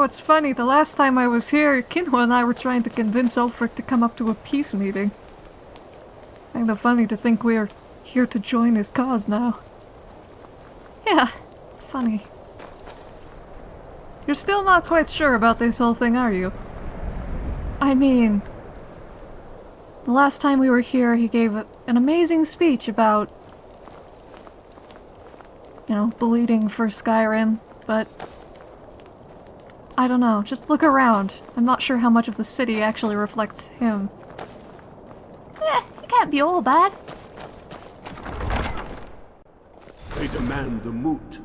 Know, it's funny, the last time I was here, Kinwa and I were trying to convince Ulfric to come up to a peace meeting. Kinda funny to think we're here to join his cause now. Yeah, funny. You're still not quite sure about this whole thing, are you? I mean... The last time we were here, he gave a, an amazing speech about... You know, bleeding for Skyrim, but... I don't know, just look around. I'm not sure how much of the city actually reflects him. Eh, it can't be all bad. They demand the moot.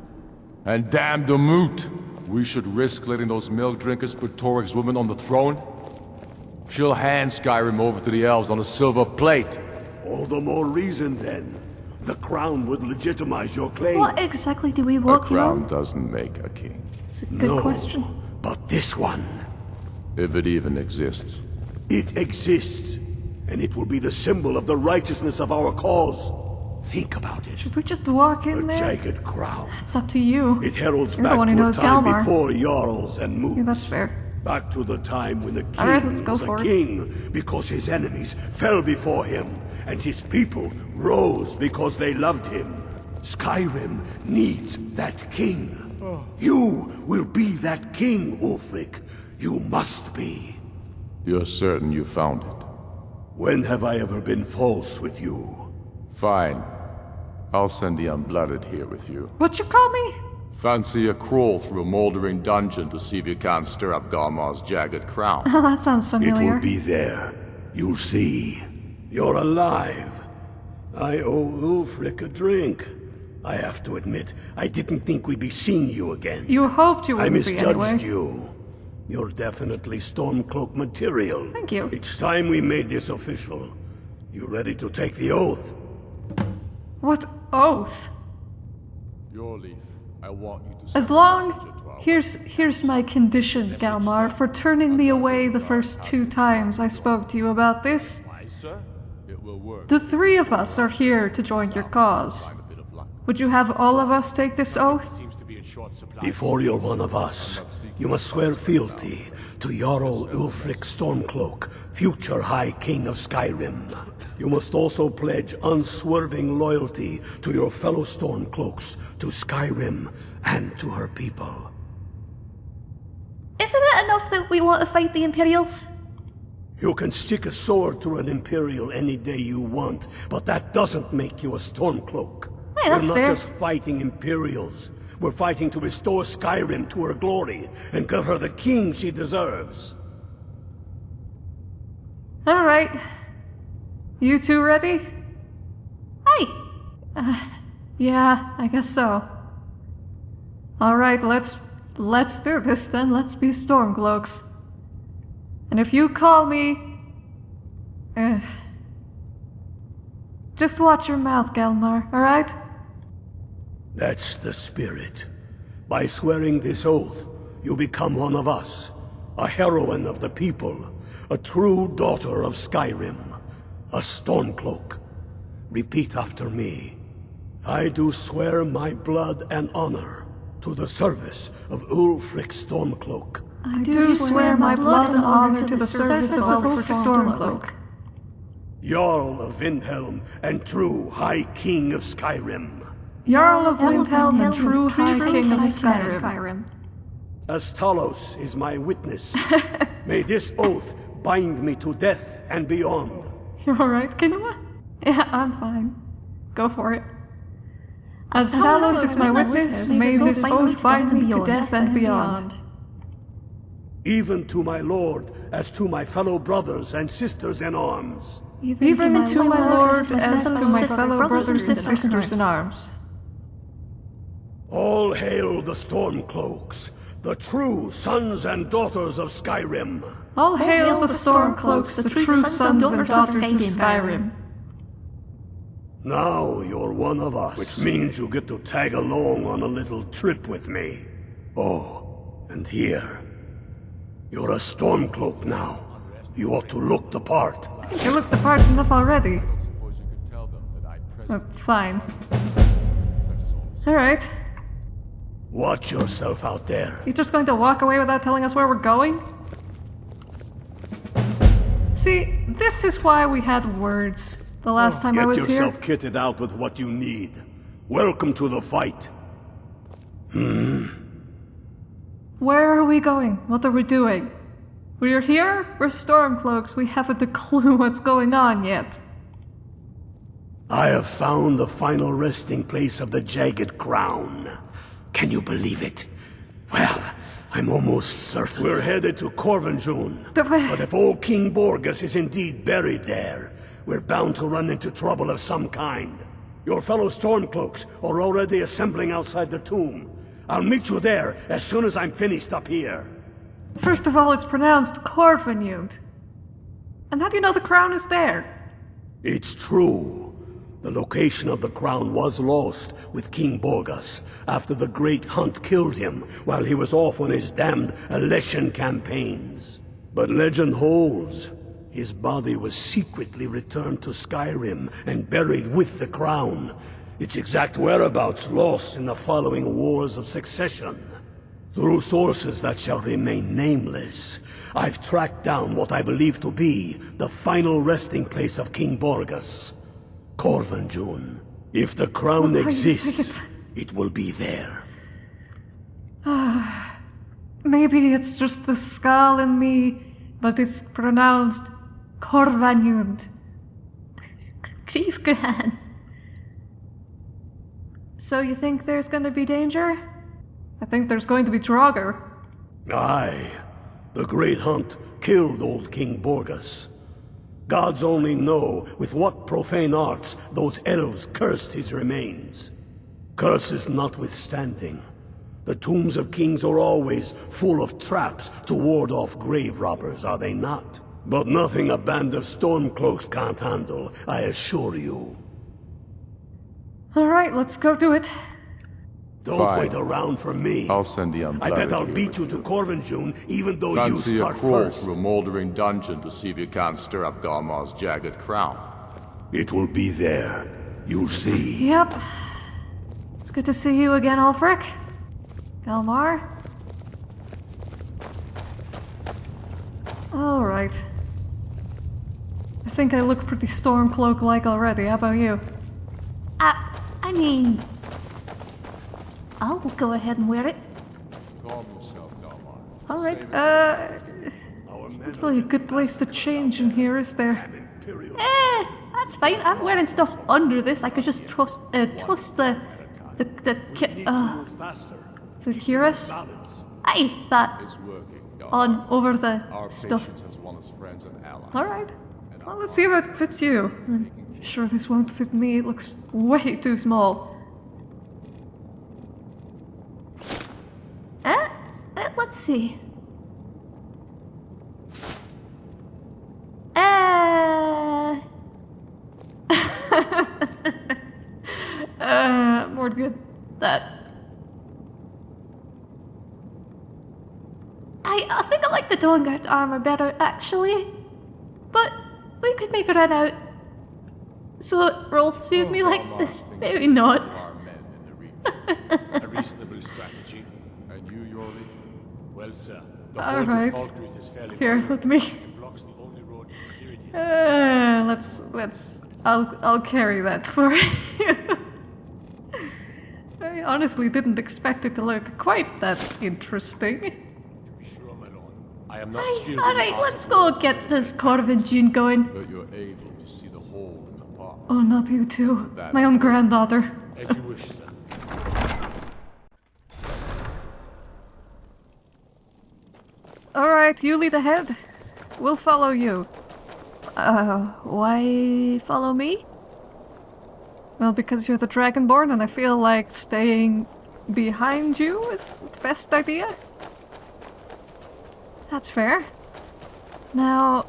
And damn the moot! We should risk letting those milk drinkers put Torygg's woman on the throne? She'll hand Skyrim over to the elves on a silver plate. All the more reason then. The crown would legitimize your claim. What exactly do we A want, you crown know? doesn't make a king. It's a good no, question. but this one, If it even exists. it exists. And it will be the symbol of the righteousness of our cause. Think about it. Should we just walk A in there? jagged crown. That's up to you. It heralds You're the back one to who a knows time Galmar. before Jarls and moots. Yeah, that's fair. Back to the time when the king All right, was for a it. king because his enemies fell before him, and his people rose because they loved him. Skyrim needs that king. Oh. You will be that king, Ulfric. You must be. You're certain you found it? When have I ever been false with you? Fine. I'll send the unblooded here with you. What you call me? Fancy a crawl through a moldering dungeon to see if you can't stir up Galmar's jagged crown. Oh, that sounds familiar. It will be there. You'll see. You're alive. I owe Ulfric a drink. I have to admit, I didn't think we'd be seeing you again. You hoped you wouldn't be misjudged anyway. you. You're definitely Stormcloak material. Thank you. It's time we made this official. You ready to take the oath? What oath? Your leaf. I want you to As long... Here's, here's my condition, Galmar, for turning me away the first two times I spoke to you about this. Why, sir? It will work. The three of us are here to join your cause. A bit of luck. Would you have all of us take this oath? Seems to be in short supply. Before you're one of us, you must swear fealty to Jarl Ulfric Stormcloak, future High King of Skyrim. You must also pledge unswerving loyalty to your fellow Stormcloaks, to Skyrim, and to her people. Isn't it enough that we want to fight the Imperials? You can stick a sword through an Imperial any day you want, but that doesn't make you a Stormcloak. Hey, that's We're not fair. just fighting Imperials. We're fighting to restore Skyrim to her glory and give her the king she deserves. Alright. You two ready? Hey, uh, Yeah, I guess so. Alright, let's let's do this then. Let's be Stormcloaks. And if you call me... Eh. Just watch your mouth, Galmar, alright? That's the spirit. By swearing this oath, you become one of us. A heroine of the people. A true daughter of Skyrim. A Stormcloak. Repeat after me. I do swear my blood and honor to the service of Ulfric Stormcloak. I do swear my blood and honor to the service of Ulfric Stormcloak. Jarl of Windhelm and true High King of Skyrim. Jarl of Windhelm and true true High King of Skyrim. Skyrim. As Talos is my witness, may this oath bind me to death and beyond. You're alright, Kinema? Yeah, I'm fine. Go for it. As Talos Talos is my witness, may this oath bind me to death and beyond. Even to my lord as to my fellow brothers and sisters in arms. Even to my lord as to my fellow brothers and sisters in arms. All hail the Stormcloaks, the true sons and daughters of Skyrim. All hail the Stormcloaks, the true sons and daughters of Skyrim. Now you're one of us, which means you get to tag along on a little trip with me. Oh, and here. You're a Stormcloak now. You ought to look the part. You looked the part enough already. Suppose you could tell them that I Uh, present fine. such as all this. Alright. Watch yourself out there. You're just going to walk away without telling us where we're going? See, this is why we had words the last time Get I was here. Get yourself kitted out with what you need. Welcome to the fight. Where are we going? What are we doing? We're here, we're Stormcloaks, we haven't a clue what's going on yet. I have found the final resting place of the Jagged Crown. Can you believe it? Well, I'm almost certain. We're headed to Korvanjund. But if old King Borgas is indeed buried there, we're bound to run into trouble of some kind. Your fellow Stormcloaks are already assembling outside the tomb. I'll meet you there as soon as I'm finished up here. First of all, it's pronounced Corvinute. And how do you know the crown is there? It's true. The location of the crown was lost with King Borgas after the Great Hunt killed him while he was off on his damned Alessian campaigns. But legend holds, his body was secretly returned to Skyrim and buried with the crown. Its exact whereabouts lost in the following Wars of Succession. Through sources that shall remain nameless, I've tracked down what I believe to be the final resting place of King Borgas. Korvanjund. If the crown not how you say exists, it. it will be there. Ah, Maybe it's just the skull in me, but it's pronounced Corvanute. Grief Gran. So you think there's gonna be danger? I think there's going to be Draugr. Aye, the Great Hunt killed old King Borgas. Gods only know with what profane arts those elves cursed his remains. Curses notwithstanding, the tombs of kings are always full of traps to ward off grave robbers, are they not? But nothing a band of stormcloaks can't handle, I assure you. Alright, let's go do it. Don't Fine. wait around for me. I'll send the I bet I'll beat you to Korvanjund, even though you Fancy a start crawl first. through a moldering dungeon to see if you can't stir up Galmar's jagged crown. It will be there. You'll see. Yep. It's good to see you again, Ulfric. Galmar. Alright. I think I look pretty Stormcloak-like already. How about you? Uh, I mean. I'll go ahead and wear it. Calm yourself, Galmar. Alright, uh... It's not really a good place to change in here, is there? Eh, that's fine. I'm wearing stuff under this. I could just trust, uh, toss the, the, the, ki- uh, The cuirass? aye, that It's working, Galmar. On over the stuff. patience has won friends and allies. Alright. Well, let's see if it fits you. Sure this won't fit me. It looks way too small. Eh? Uh, let's see. Uh, Uh, more good. that. I, I think I like the Dawnguard armor better, actually. But we could make it run out. So Rolf sees me like this. Maybe not. Our men in the region. A reasonable strategy. and you, Yorli? Well, sir, the All right. is fairly Here, let me. Blocks the only road. Uh, let's let's. I'll I'll carry that for you. I honestly didn't expect it to look quite that interesting. Be sure, my lord. I am not Aye, alright, let's go get this Corvin June going. But you're able to see the hole in the pot. Oh, not you too. My own granddaughter. As you wish, sir. All right, you lead ahead. We'll follow you. Uh, why follow me? Well, because you're the Dragonborn, and I feel like staying behind you is the best idea. That's fair. Now.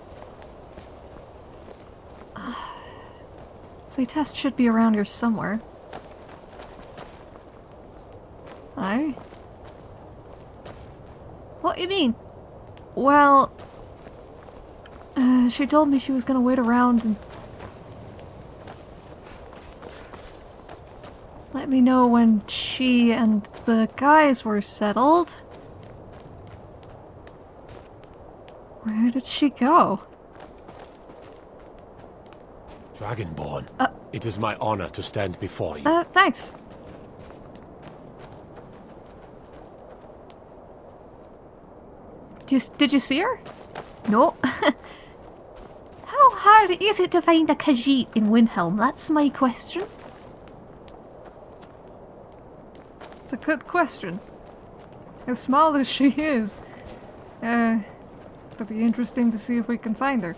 Test should be around here somewhere. Aye. What you mean? Well, uh, she told me she was gonna wait around and. let me know when she and the guys were settled. Where did she go? Dragonborn. Uh. it is my honor to stand before you. Uh, thanks. Just did you see her? No. How hard is it to find a Khajiit in Windhelm? That's my question. It's a good question. As small as she is, uh, it'll be interesting to see if we can find her.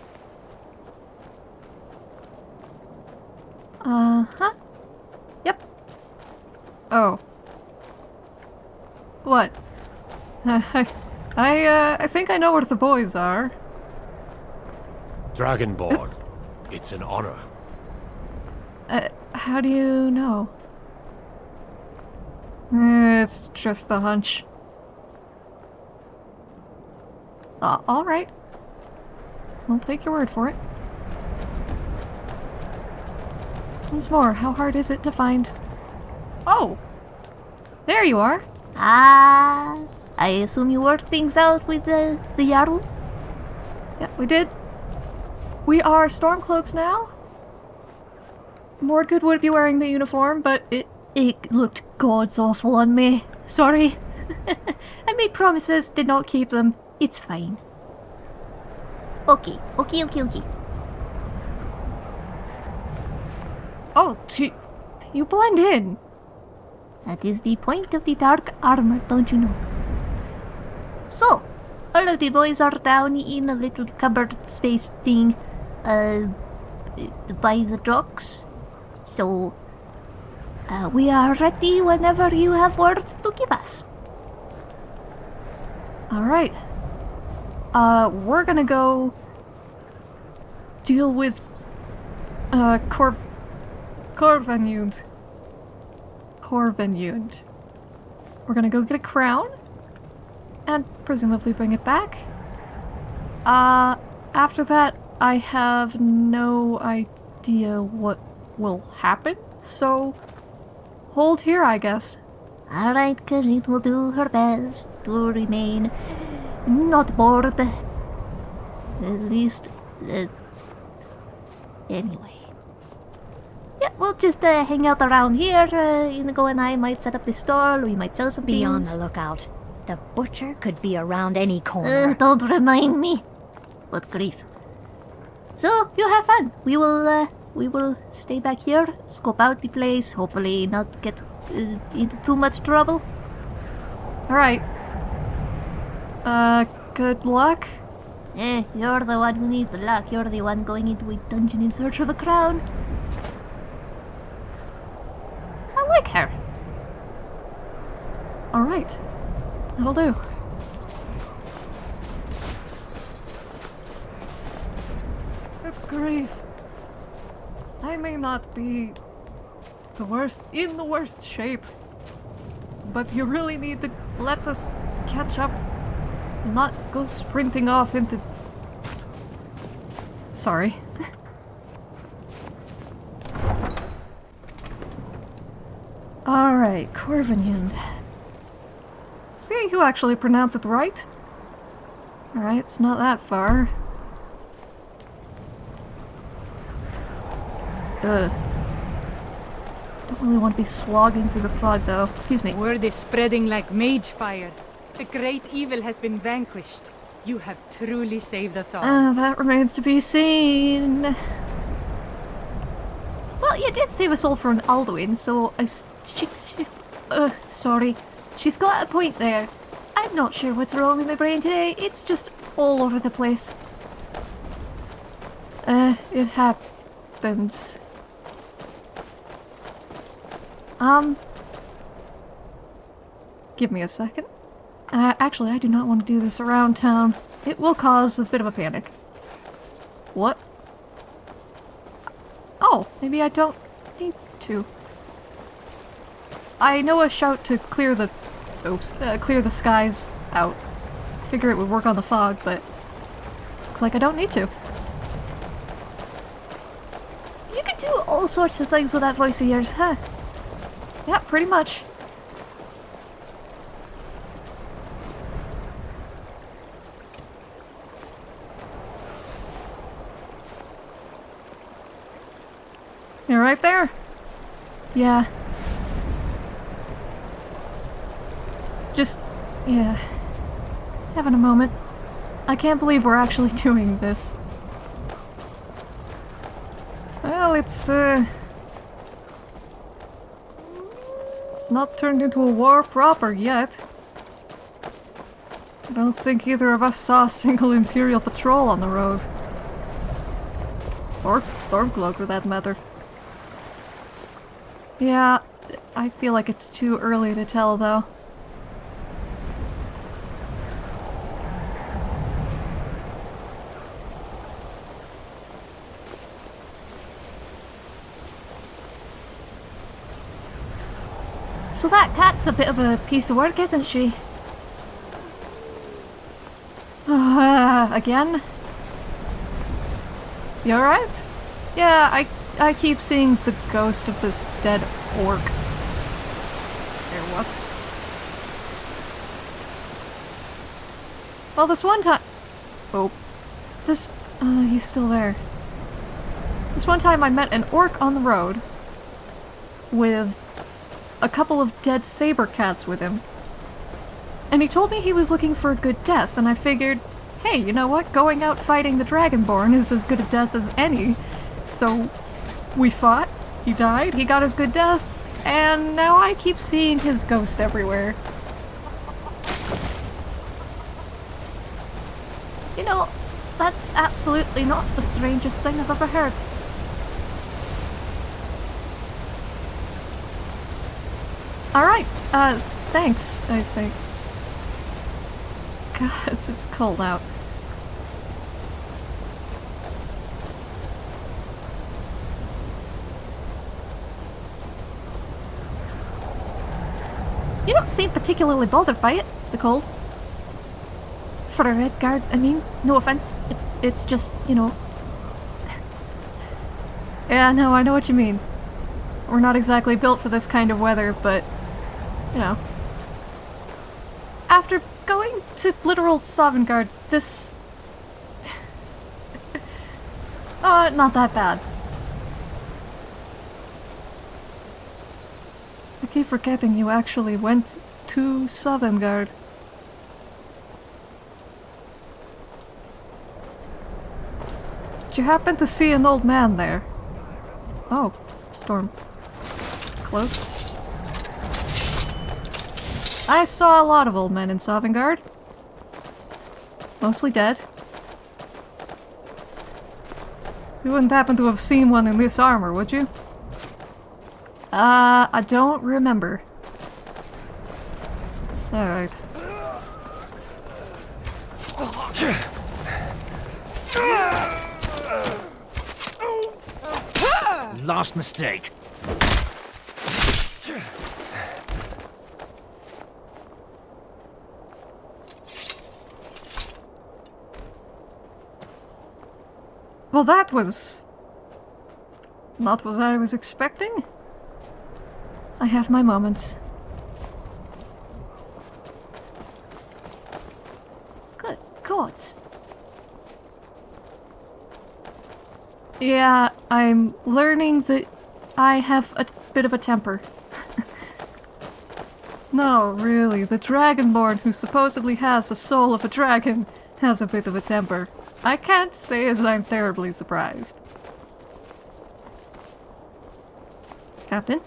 Uh huh. Yep. Oh. What? I, uh, I think I know where the boys are. Dragonborn, it's an honor. Uh, how do you know? Eh, It's just a hunch. Uh, alright. I'll take your word for it. Once more, how hard is it to find... Oh! There you are! Ah, I assume you worked things out with the the Jarl. Yeah, we did. We are Stormcloaks now. Mordgood would be wearing the uniform, but it It looked god's awful on me. Sorry. I made promises, did not keep them. It's fine. Okay, okay, okay, okay. Oh, she... You blend in. That is the point of the dark armor, don't you know? So, all of the boys are down in a little cupboard space thing, uh, by the docks. So, uh, we are ready whenever you have words to give us. Alright. Uh, we're gonna go... deal with... Uh, Cor... Corvanund. Corvanund. We're gonna go get a crown. And presumably bring it back. Uh, after that, I have no idea what will happen, so... Hold here, I guess. Alright, Khajiit will do her best to remain not bored. At least, uh, anyway. Yeah, we'll just uh, hang out around here. Uh, Inigo and I might set up the store. We might sell some Be on the lookout. The butcher could be around any Uh, corner. don't remind me. What grief. So, you have fun. We will, uh, we will stay back here, scope out the place, hopefully not get uh, into too much trouble. Alright. Uh, good luck. Eh, you're the one who needs luck. You're the one going into a dungeon in search of a crown. I like her. Alright. That'll do. Good grief. I may not be the worst in the worst shape. But you really need to let us catch up. Not go sprinting off into Sorry. Alright, Corvinund. See who actually pronounced it right. Alright, it's not that far. Ugh. Don't really want to be slogging through the fog though. Excuse me. Word is spreading like mage fire. The great evil has been vanquished. You have truly saved us all. Uh, that remains to be seen. Well, you did save us all from Alduin, so I s- she, she's... Uh, sorry. She's got a point there. I'm not sure what's wrong with my brain today. It's just all over the place. Uh, it happens. Um. Give me a second. Uh, actually, I do not want to do this around town. It will cause a bit of a panic. What? Oh, maybe I don't need to. I know a shout to clear the... Oops. Uh, clear the skies out. Figure it would work on the fog, but... Looks like I don't need to. You can do all sorts of things with that voice of yours, huh? Yeah, pretty much. You're right there? Yeah. Just, yeah. Having a moment. I can't believe we're actually doing this. Well, it's, uh... It's not turned into a war proper yet. I don't think either of us saw a single Imperial patrol on the road. Or Stormcloak for that matter. Yeah, I feel like it's too early to tell though. So that cat's a bit of a piece of work, isn't she? Uh, again? You alright? Yeah, I I keep seeing the ghost of this dead orc. Or what? Well, this one time... Oh. This... Uh, he's still there. This one time I met an orc on the road with a couple of dead saber cats with him. And he told me he was looking for a good death, and I figured, hey, you know what? Going out fighting the Dragonborn is as good a death as any. So we fought, he died, he got his good death, and now I keep seeing his ghost everywhere. You know, that's absolutely not the strangest thing I've ever heard. Alright, uh, thanks, I think. God, it's, it's cold out. You don't seem particularly bothered by it, the cold. For a Redguard, I mean, no offense. It's it's just, you know, Yeah, no, I know what you mean. We're not exactly built for this kind of weather, but, you know. After going to literal Sovngarde, this... uh, not that bad. I keep forgetting you actually went to Sovngarde. Did you happen to see an old man there? Oh, storm. Close. I saw a lot of old men in Sovngarde. Mostly dead. You wouldn't happen to have seen one in this armor, would you? Uh, I don't remember. Alright. Last mistake. Well, that was... Not what I was expecting. I have my moments. good gods. Yeah, I'm learning that I have a bit of a temper. no, really, the Dragonborn who supposedly has the soul of a dragon has a bit of a temper. I can't say as I'm terribly surprised. Captain?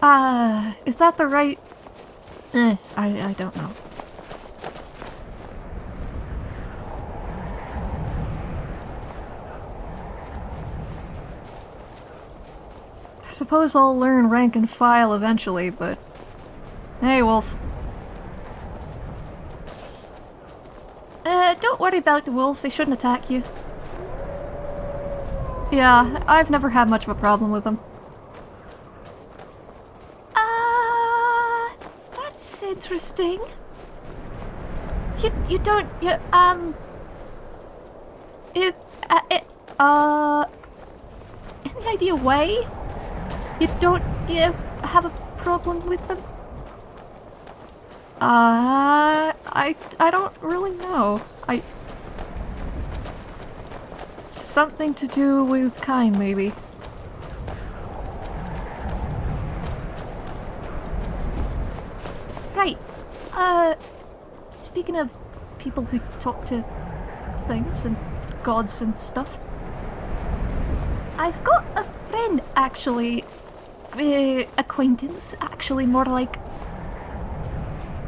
Uh, is that the right... Eh, I, I don't know. I suppose I'll learn rank and file eventually, but... Hey, Wolf. Worry about the wolves, they shouldn't attack you. Yeah, I've never had much of a problem with them. Uh, that's interesting. You, you don't, you, um... It, uh, it, uh... Any idea why? You don't you have a problem with them? Uh, I I don't really know. I something to do with kind, maybe. Right. Uh, speaking of people who talk to things and gods and stuff, I've got a friend actually. Uh, acquaintance, actually, more like.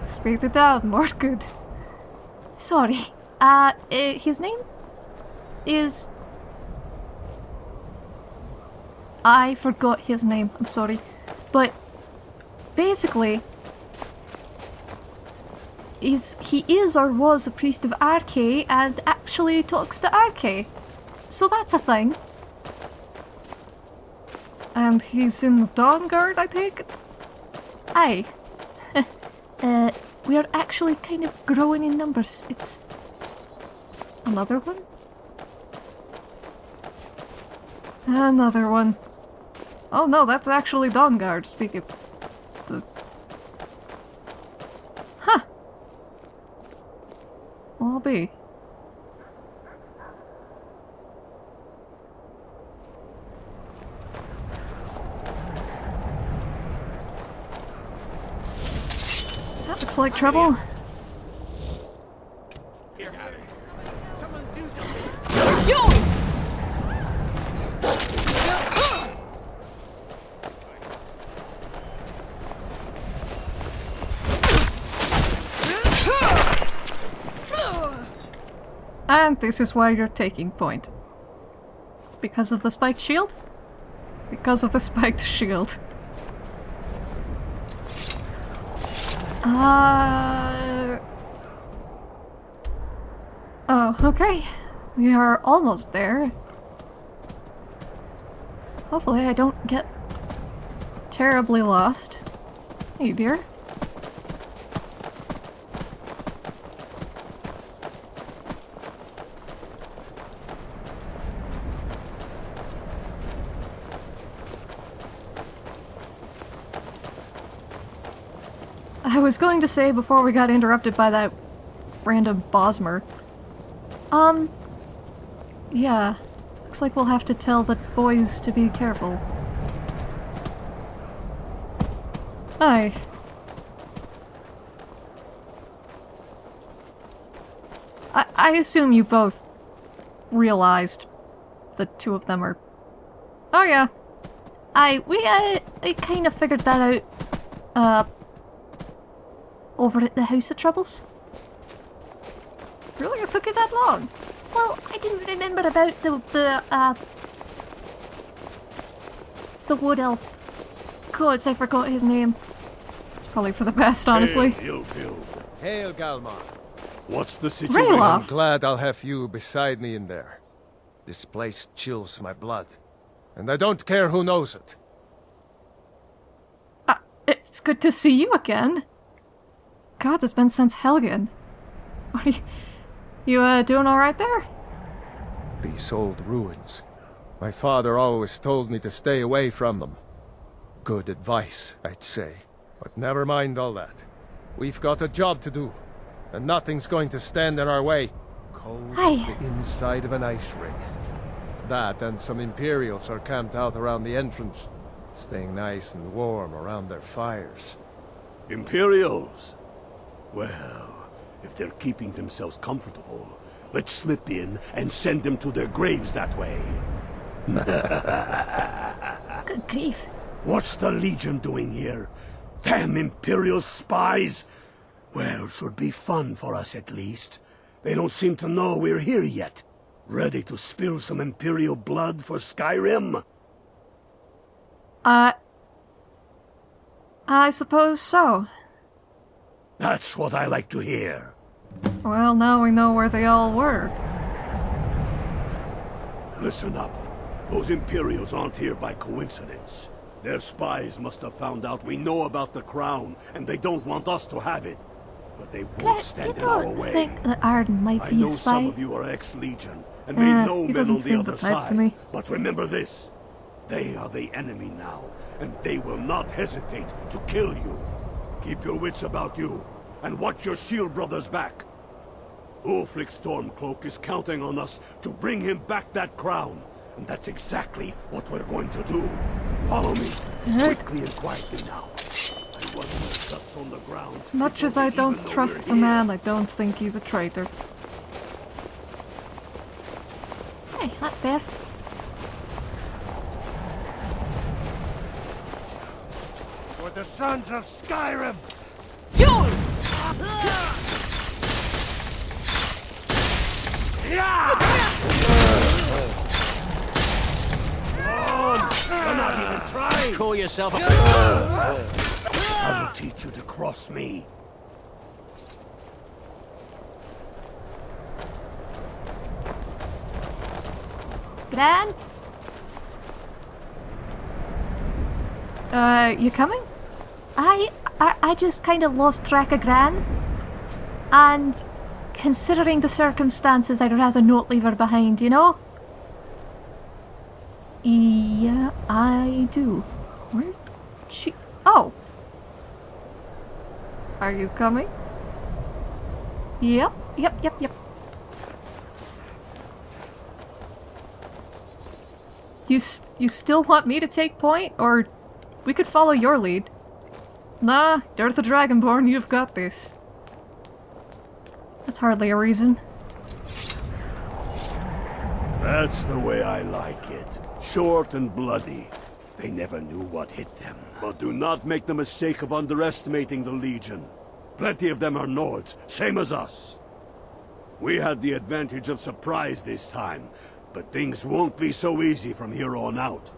Speak it out, more good. Sorry. Uh, uh, his name is. I forgot his name, I'm sorry. But basically, is he is or was a priest of Arkay and actually talks to Arkay. So that's a thing. And he's in the Dawnguard, I think? Aye. uh, we are actually kind of growing in numbers. It's... Another one? Another one. Oh no, that's actually Dawnguard, speaking the... Huh. Well, I'll be. That looks like trouble. And this is why you're taking point. Because of the spiked shield? Because of the spiked shield. Uh... Oh, okay. We are almost there. Hopefully I don't get terribly lost. Hey, dear. I was going to say before we got interrupted by that random Bosmer. Um, yeah. Looks like we'll have to tell the boys to be careful. Hi. I, I assume you both realized the two of them are... Oh yeah. I, we, uh, I kind of figured that out, uh, over at the House of Troubles. Really? It took you that long? Well, I didn't remember about the, the, uh... The Wood Elf. Gods, I forgot his name. It's probably for the best, honestly. Hail, Ilfil. Hail, Galmar. What's the situation? Ralof. I'm glad I'll have you beside me in there. This place chills my blood. And I don't care who knows it. Uh, it's good to see you again. God, it's been since Helgen. What are you... You, uh, doing alright there? These old ruins. My father always told me to stay away from them. Good advice, I'd say. But never mind all that. We've got a job to do. And nothing's going to stand in our way. Cold as the inside of an ice wraith. That and some Imperials are camped out around the entrance. Staying nice and warm around their fires. Imperials? Well, if they're keeping themselves comfortable, let's slip in and send them to their graves that way. Good grief. What's the Legion doing here? Damn Imperial spies! Well, should be fun for us at least. They don't seem to know we're here yet. Ready to spill some Imperial blood for Skyrim? Uh... I suppose so. That's what I like to hear. Well, now we know where they all were. Listen up. Those Imperials aren't here by coincidence. Their spies must have found out we know about the crown, and they don't want us to have it. But they won't Claire, you stand in our don't way. think that Arden might I be know a some spy? of you are ex-Legion, and Uh, may know he men doesn't on the seem other the type to side. me. But remember this. They are the enemy now, and they will not hesitate to kill you. Keep your wits about you, and watch your shield brothers back. Ulfric Stormcloak is counting on us to bring him back that crown, and that's exactly what we're going to do. Follow me, uh-huh. quickly and quietly now. I want my guts on the ground. As much as I don't trust the man, I don't think he's a traitor. Hey, that's fair. The sons of Skyrim! You're not even trying! Call yourself a... I will teach you to cross me. Gran? Uh, you coming? I, I, I just kind of lost track of Gran. And considering the circumstances, I'd rather not leave her behind, you know? Yeah, I do. Where she... Oh! Are you coming? Yep, yep, yep, yep. You you still want me to take point, or we could follow your lead? Nah, you're the Dragonborn. You've got this. That's hardly a reason. That's the way I like it. Short and bloody. They never knew what hit them. But do not make the mistake of underestimating the Legion. Plenty of them are Nords, same as us. We had the advantage of surprise this time, but things won't be so easy from here on out.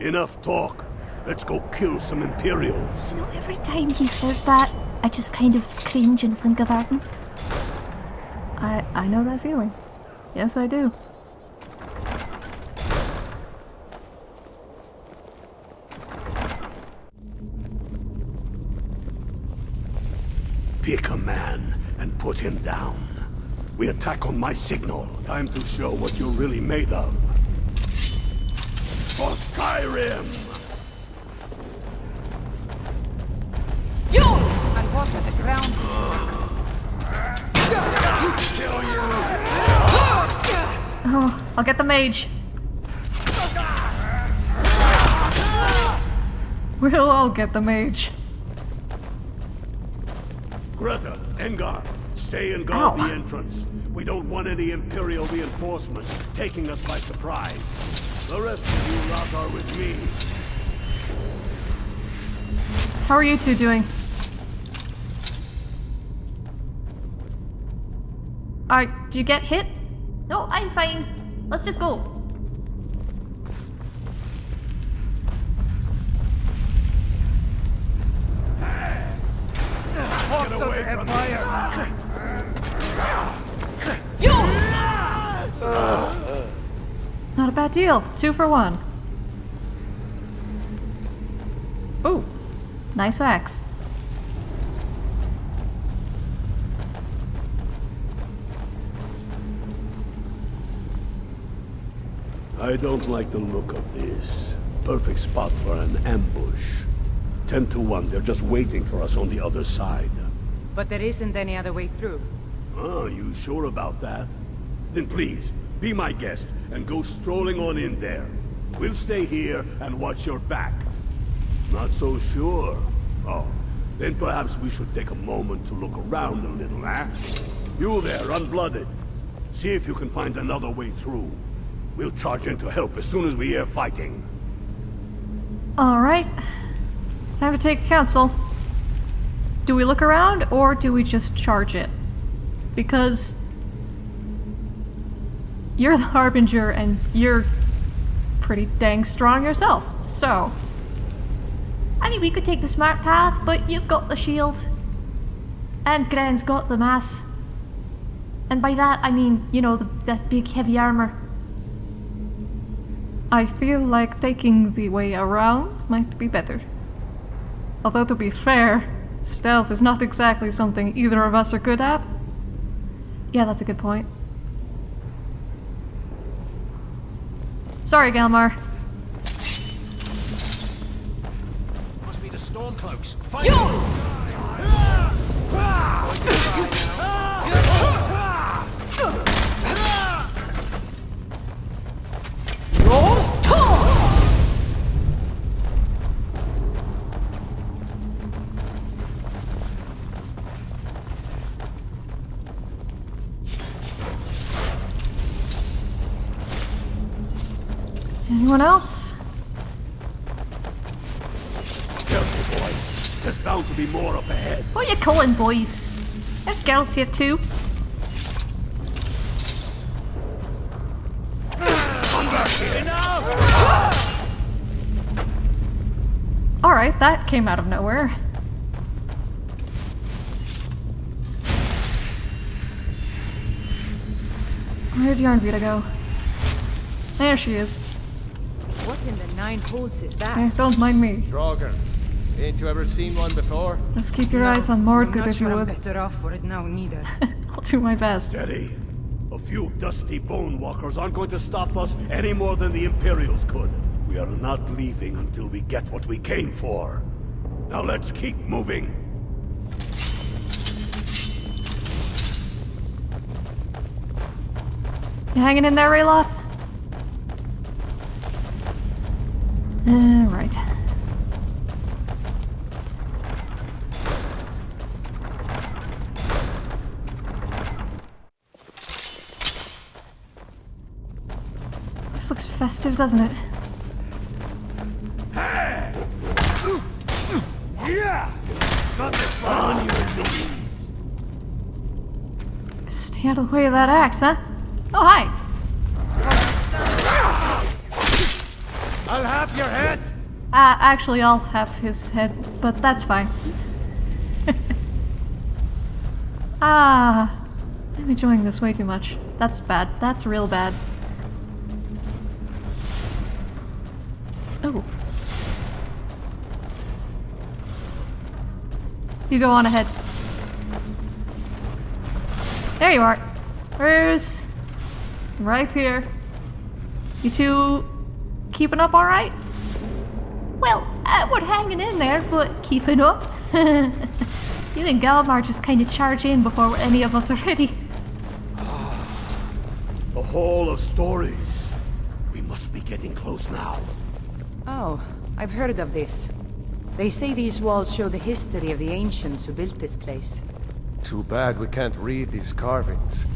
Enough talk. Let's go kill some Imperials. You know, every time he says that, I just kind of cringe and think of Arden. I I know that feeling. Yes, I do. Pick a man and put him down. We attack on my signal. Time to show what you're really made of. For Skyrim! I'll get the mage. We'll all get the mage. Greta, Engar, stay and guard Ow. the entrance. We don't want any Imperial reinforcements taking us by surprise. The rest of you lot are with me. How are you two doing? Alright, did you get hit? No, I'm fine. Let's just go. Get away from Not a bad deal. Two for one. Ooh, nice axe. I don't like the look of this. Perfect spot for an ambush. Ten to one, they're just waiting for us on the other side. But there isn't any other way through. Oh, you sure about that? Then please, be my guest and go strolling on in there. We'll stay here and watch your back. Not so sure. Oh, then perhaps we should take a moment to look around a little, eh? You there, unblooded. See if you can find another way through. We'll charge in to help as soon as we hear fighting. Alright. Time to take counsel. Do we look around or do we just charge it? Because you're the Harbinger and you're pretty dang strong yourself. So, I mean, we could take the smart path, but you've got the shield. And Gren's got the mass. And by that, I mean, you know, the, the big heavy armor. I feel like taking the way around might be better. Although to be fair, stealth is not exactly something either of us are good at. Yeah, that's a good point. Sorry, Galmar. Must be the Stormcloaks. Fight! Boys? There's girls here too. Alright, that came out of nowhere. Where'd Yarnvita go? There she is. What in the nine holds is that? Eh, don't mind me. Draugr. Ain't you ever seen one before? Let's keep your eyes on Mordgood I'm not if you sure I'm better off for it now, neither. I'll do my best. Steady. A few dusty bone walkers aren't going to stop us any more than the Imperials could. We are not leaving until we get what we came for. Now let's keep moving. You hanging in there, Ralof? This looks festive, doesn't it? Stay out of the way of that axe, huh? Oh, hi! I'll have your head! Uh, actually, I'll have his head, but that's fine. ah, I'm enjoying this way too much. That's bad. That's real bad. You go on ahead. There you are. Where's... Right here. You two keeping up alright? Well, uh, we're hanging in there, but keeping up. you and Galmar just kind of charge in before any of us are ready. the hall of stories. We must be getting close now. Oh, I've heard of this. They say these walls show the history of the ancients who built this place. Too bad we can't read these carvings.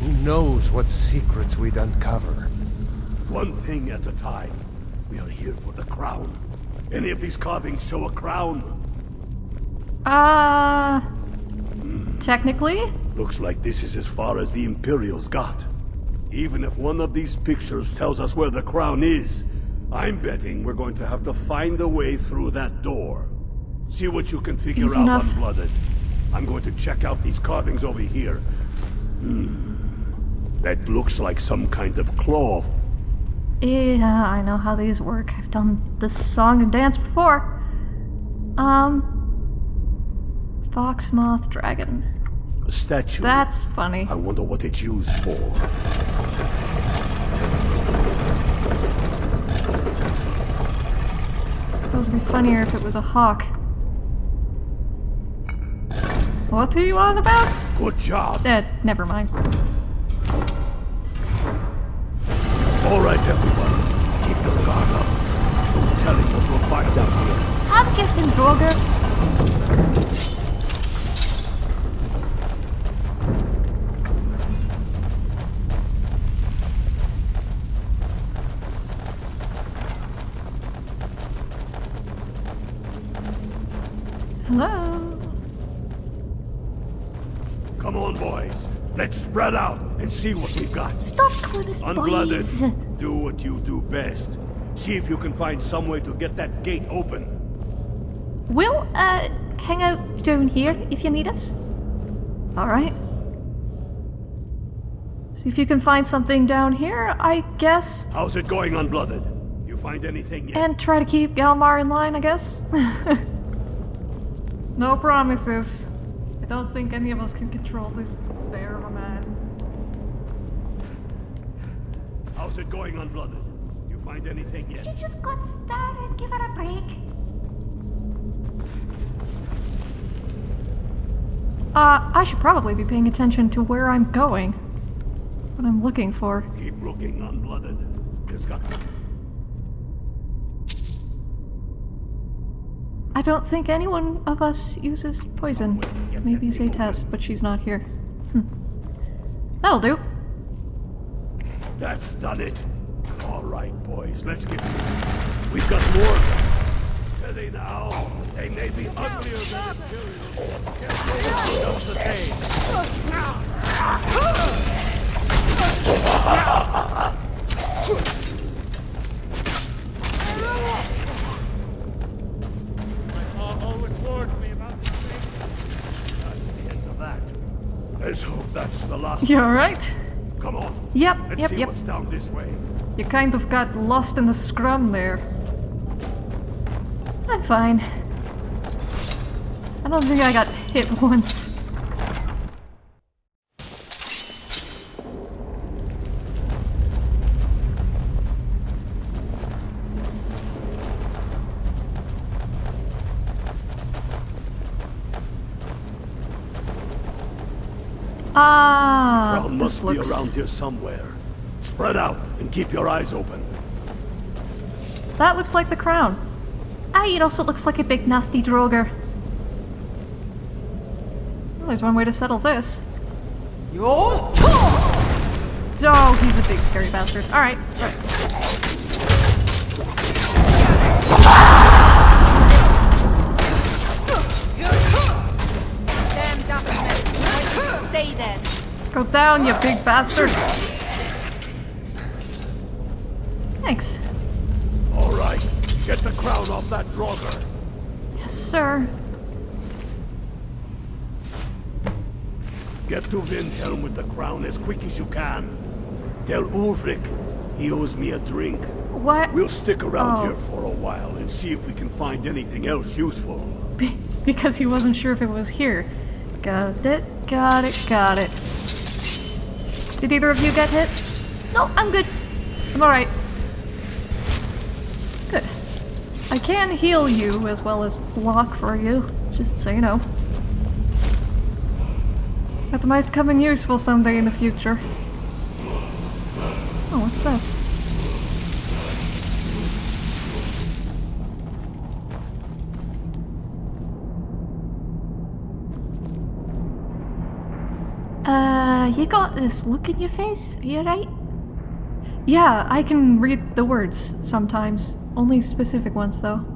Who knows what secrets we'd uncover? One thing at a time. We are here for the crown. Any of these carvings show a crown? Uh... Technically? Looks like this is as far as the Imperials got. Even if one of these pictures tells us where the crown is, I'm betting we're going to have to find a way through that door. See what you can figure Easy out, enough. Unblooded. I'm going to check out these carvings over here. Hmm. That looks like some kind of claw. Yeah, I know how these work. I've done this song and dance before. Um... Fox, moth, dragon. A statue. That's funny. I wonder what it's used for. Suppose it'd be funnier if it was a hawk. What are you on about? Good job. Eh, never mind. All right, everyone. Keep your guard up. No telling what we'll find out here. I'm guessing Draugr. Spread out and see what we've got. Stop calling us Unblooded, boys. do what you do best. See if you can find some way to get that gate open. We'll, uh, hang out down here if you need us. Alright. See if you can find something down here, I guess. How's it going, Unblooded? You find anything yet? And try to keep Galmar in line, I guess. no promises. I don't think any of us can control this How's it going Unblooded? You find anything yet? She just got started. Give her a break. Uh, I should probably be paying attention to where I'm going. What I'm looking for. Keep looking, unblooded. It's got... I don't think anyone of us uses poison. Maybe Zaytest, but she's not here. Hm. That'll do. That's done it. All right, boys, let's get it. We've got more. of them. Steady now. They may be uglier than Imperial. Just the same. always warned me about the That's the end of that. Let's hope that's the last. You alright? Come on. Yep, Let's yep, yep. down this way. You kind of got lost in the scrum there. I'm fine. I don't think I got hit once. Ah, Crown this must be looks... around here somewhere. Spread out and keep your eyes open. That looks like the crown. Ah, it also looks like a big nasty draugr. Well, there's one way to settle this. Yo! Oh, he's a big scary bastard. Alright. Go down, you big bastard. Thanks. All right, get the crown off that draugr. Yes, sir. Get to Windhelm with the crown as quick as you can. Tell Ulfric he owes me a drink. What? We'll stick around Oh. here for a while and see if we can find anything else useful. Be- because he wasn't sure if it was here. Got it, got it, got it. Did either of you get hit? No, I'm good. I'm alright. Good. I can heal you as well as block for you, just so you know. That might come in useful someday in the future. Oh, what's this? You got this look in your face? You right? Yeah, I can read the words sometimes. Only specific ones, though.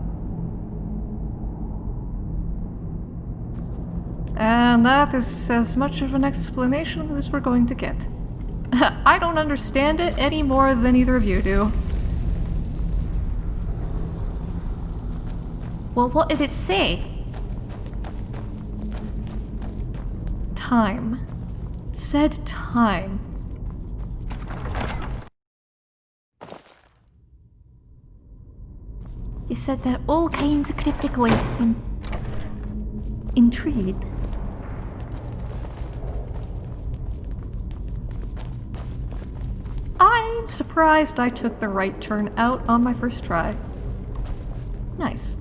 And that is as much of an explanation as we're going to get. I don't understand it any more than either of you do. Well, what did it say? Time. Said time. You said that all kinds of cryptically. I'm intrigued. I'm surprised I took the right turn out on my first try. Nice.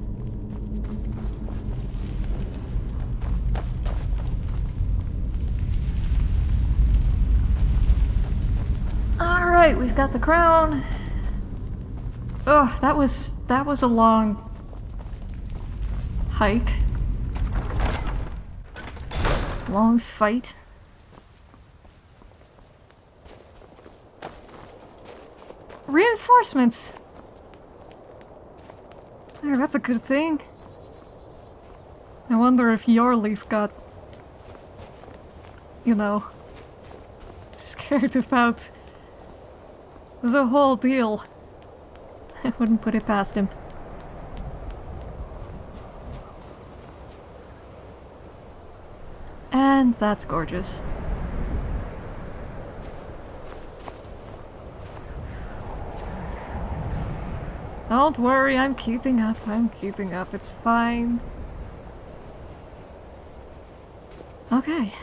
Alright, we've got the crown. Ugh, that was that was a long hike. Long fight. Reinforcements! Oh, that's a good thing. I wonder if your leaf got, you know, scared about the whole deal. I wouldn't put it past him. And that's gorgeous. Don't worry, I'm keeping up. I'm keeping up. It's fine. Okay.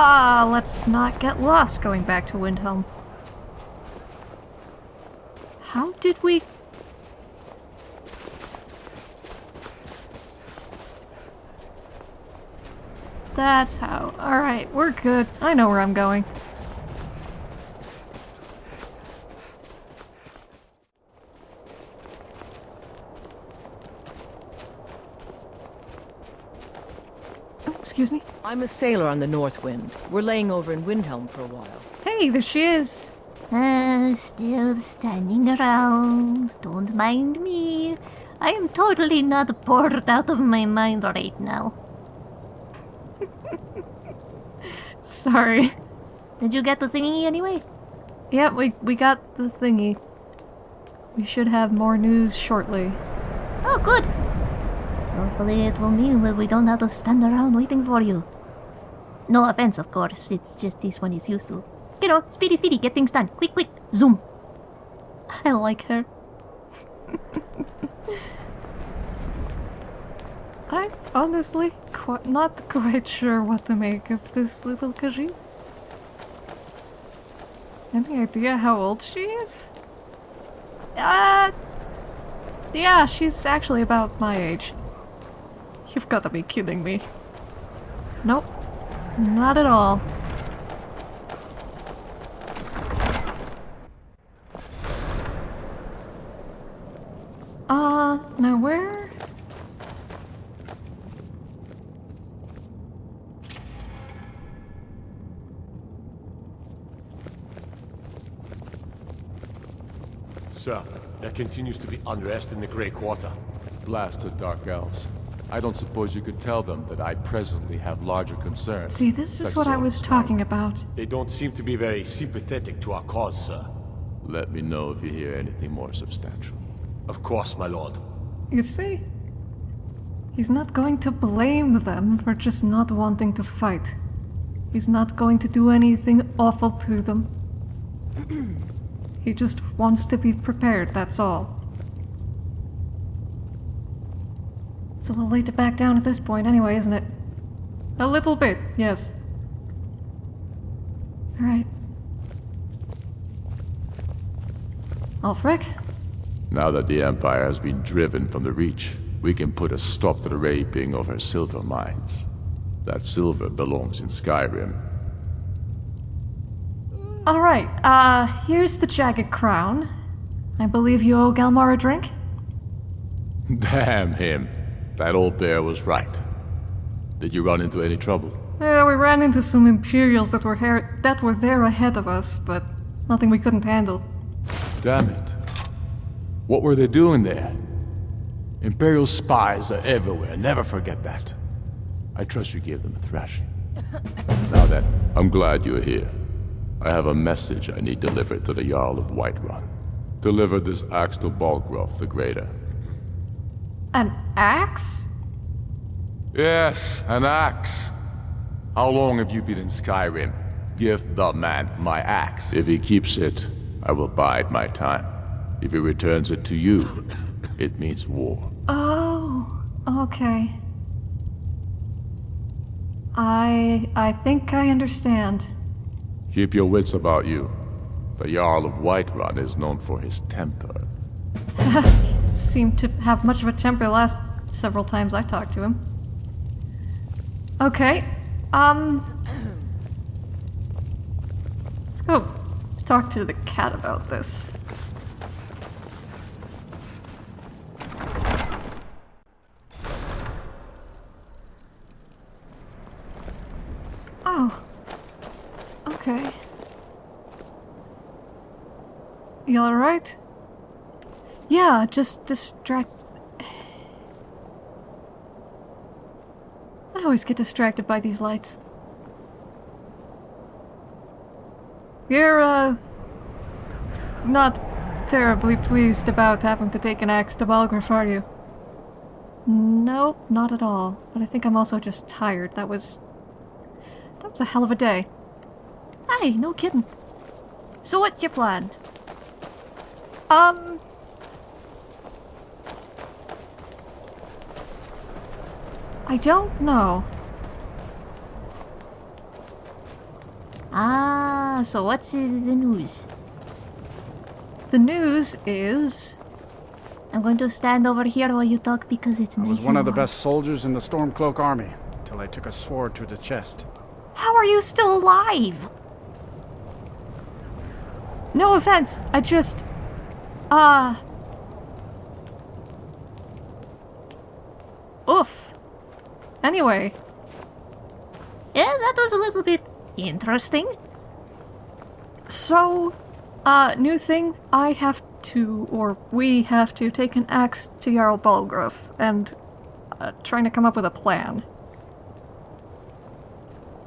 Ah, uh, let's not get lost going back to Windhelm. How did we... That's how. Alright, we're good. I know where I'm going. I'm a sailor on the North Wind. We're laying over in Windhelm for a while. Hey, there she is. Uh, still standing around. Don't mind me. I am totally not bored out of my mind right now. Sorry. Did you get the thingy anyway? Yep, we, we got the thingy. We should have more news shortly. Oh, good. Hopefully it will mean that we don't have to stand around waiting for you. No offense, of course. It's just this one is used to. You know, speedy, speedy, get things done. Quick, quick, zoom. I like her. I'm honestly not quite sure what to make of this little Khajiit. Any idea how old she is? Uh, yeah, she's actually about my age. You've got to be kidding me. Nope, not at all. Uh, now where? Sir, there continues to be unrest in the Grey Quarter. Blasted Dark Elves. I don't suppose you could tell them that I presently have larger concerns. See, this is what I was town. talking about. They don't seem to be very sympathetic to our cause, sir. Let me know if you hear anything more substantial. Of course, my lord. You see? He's not going to blame them for just not wanting to fight. He's not going to do anything awful to them. he just wants to be prepared, that's all. It's a little late to back down at this point anyway, isn't it? A little bit, yes. Alright. Ulfric? Now that the Empire has been driven from the Reach, we can put a stop to the raping of her silver mines. That silver belongs in Skyrim. Alright, uh, here's the jagged crown. I believe you owe Galmar a drink? Damn him. That old bear was right. Did you run into any trouble? Yeah, we ran into some Imperials that were here, that were there ahead of us, but nothing we couldn't handle. Damn it. What were they doing there? Imperial spies are everywhere, never forget that. I trust you gave them a thrashing. now then, I'm glad you're here. I have a message I need delivered to the Jarl of Whiterun. Deliver this axe to Balgruuf the Greater. An axe? Yes, an axe. How long have you been in Skyrim? Give the man my axe. If he keeps it, I will bide my time. If he returns it to you, it means war. Oh, okay. I I think I understand. Keep your wits about you. The Jarl of Whiterun is known for his temper. Seemed to have much of a temper the last several times I talked to him. Okay, um... Let's go talk to the cat about this. Oh. Okay. You alright? Yeah, just distract. I always get distracted by these lights. You're, uh. not terribly pleased about having to take an axe to Balgruuf, are you? Nope, not at all. But I think I'm also just tired. That was. That was a hell of a day. Hey, no kidding. So what's your plan? Um. I don't know. Ah, so what's the news? The news is. I'm going to stand over here while you talk because it's I nice was one of the best soldiers in the Stormcloak army. till I took a sword to the chest. How are you still alive? No offense, I just... Uh... Oof. Anyway. Yeah, that was a little bit interesting. So, uh, new thing, I have to, or we have to take an axe to Jarl Balgruuf and uh, trying to come up with a plan.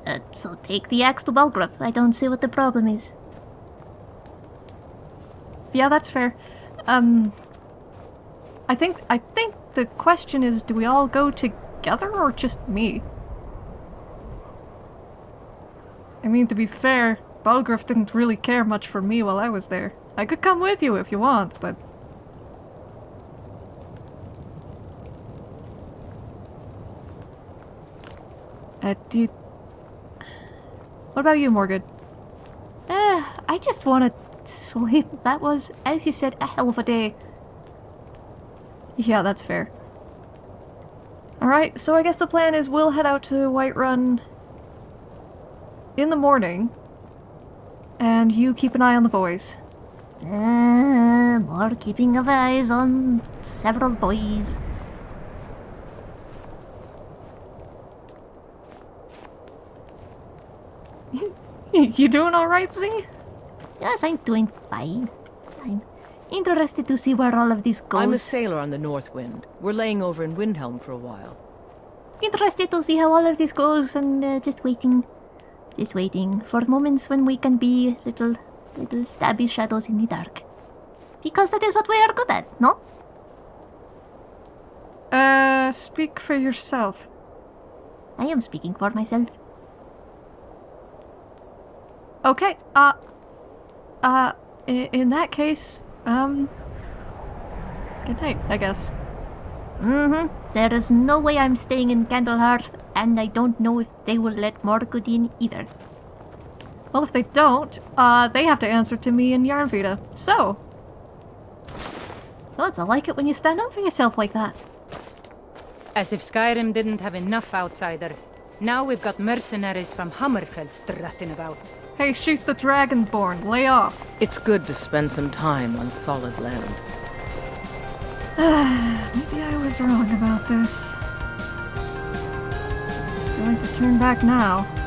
Uh, so take the axe to Balgruuf. I don't see what the problem is. Yeah, that's fair. Um, I think I think the question is, do we all go together or just me? I mean, to be fair, Balgruuf didn't really care much for me while I was there. I could come with you if you want, but... Uh, do you... What about you, Morgan? Uh, I just want to sleep. That was, as you said, a hell of a day. Yeah, that's fair. Alright, so I guess the plan is we'll head out to Whiterun in the morning, and you keep an eye on the boys. Uh, more keeping of eyes on several boys. you doing alright, Z? Yes, I'm doing fine. I'm interested to see where all of this goes. I'm a sailor on the North Wind. We're laying over in Windhelm for a while. Interested to see how all of this goes and uh, just waiting. Just waiting for moments when we can be little, little stabby shadows in the dark. Because that is what we are good at, no? Uh, speak for yourself. I am speaking for myself. Okay, uh, uh, in, in that case, um, good night, I guess. Mm-hmm. There is no way I'm staying in Candlehearth, and I don't know if they will let Morgoth in either. Well, if they don't, uh, they have to answer to me and Yarnvita. So. Gods, I like it when you stand up for yourself like that. As if Skyrim didn't have enough outsiders. Now we've got mercenaries from Hammerfell strutting about. Hey, she's the Dragonborn. Lay off. It's good to spend some time on solid land. Maybe I was wrong about this. Still like to turn back now.